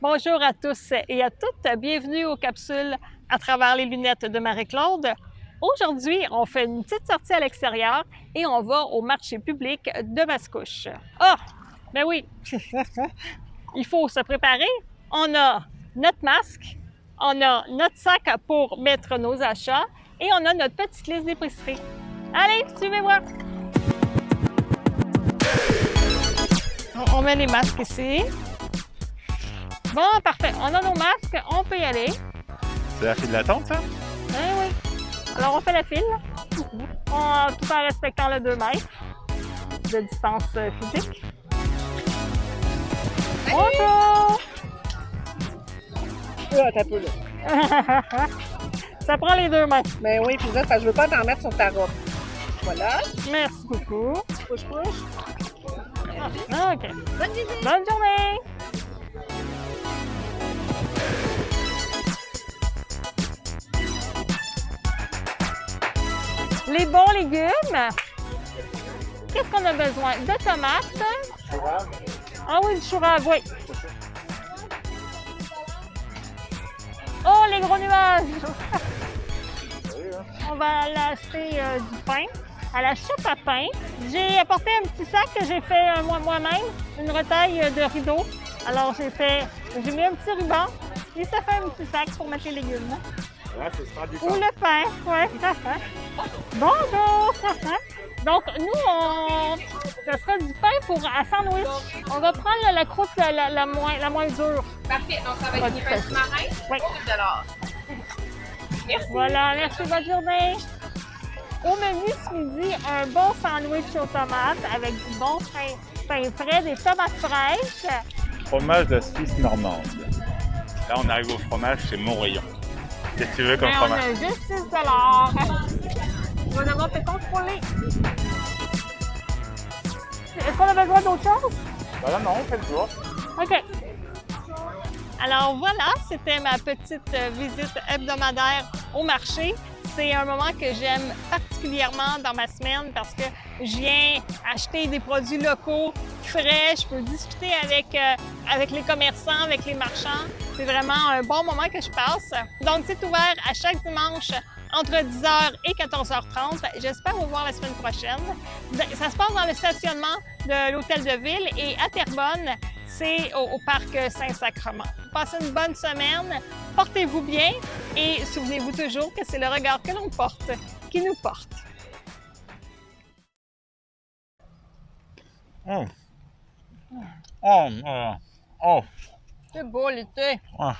Bonjour à tous et à toutes. Bienvenue aux capsules à travers les lunettes de Marie-Claude. Aujourd'hui, on fait une petite sortie à l'extérieur et on va au marché public de Mascouche. Ah! Ben oui! Il faut se préparer. On a notre masque, on a notre sac pour mettre nos achats et on a notre petite liste d'épicerie. Allez, suivez-moi! On met les masques ici. Bon, parfait. On a nos masques, on peut y aller. C'est la file d'attente, ça? Oui, oui. Alors, on fait la file, on, tout en respectant le 2 mètres de distance euh, physique. Bonjour! Ah, t'as peu, là. Ça prend les deux mains. Ben oui, puis là, parce que je veux pas t'en mettre sur ta robe. Voilà. Merci beaucoup. Push, push. Ah, OK. Bonne visite. Bonne journée! Les bons légumes. Qu'est-ce qu'on a besoin? De tomates. Ah oui, du chou oui. Oh, les gros nuages! On va acheter euh, du pain à la soupe à pain. J'ai apporté un petit sac que j'ai fait euh, moi- moi-même, une retaille euh, de rideau. Alors j'ai fait, j'ai mis un petit ruban et ça fait un petit sac pour mettre les légumes. Du Ou le pain, ouais. Bonjour! Donc, nous, on... ce sera du pain pour un sandwich. On va prendre la, la croûte la, la- la moins, la moins dure. Parfait, donc ça va être des pains sous-marins Oui. pour 10 Merci. Voilà, merci, bonne journée. Au menu ce midi, un bon sandwich aux tomates avec du bon pain, pain frais, des tomates fraîches. Fromage de Suisse normande. Là, on arrive au fromage, c'est mon rayon. Qu'est-ce que tu veux comme Mais on fromage? a juste 6 On va devoir te contrôler. Est-ce qu'on a besoin d'autre chose? Là, non, on fait le tour. OK. Alors voilà, c'était ma petite euh, visite hebdomadaire au marché. C'est un moment que j'aime particulièrement dans ma semaine parce que je viens acheter des produits locaux, frais, je peux discuter avec, euh, avec les commerçants, avec les marchands. C'est vraiment un bon moment que je passe. Donc c'est ouvert à chaque dimanche entre 10h et 14h30. J'espère vous voir la semaine prochaine. Ça se passe dans le stationnement de l'Hôtel de Ville et à Terrebonne, c'est au, parc Saint-Sacrement. Passez une bonne semaine, portez-vous bien et souvenez-vous toujours que c'est le regard que l'on porte qui nous porte. Oh. Oh, oh, oh. C'est beau l'été. Ah.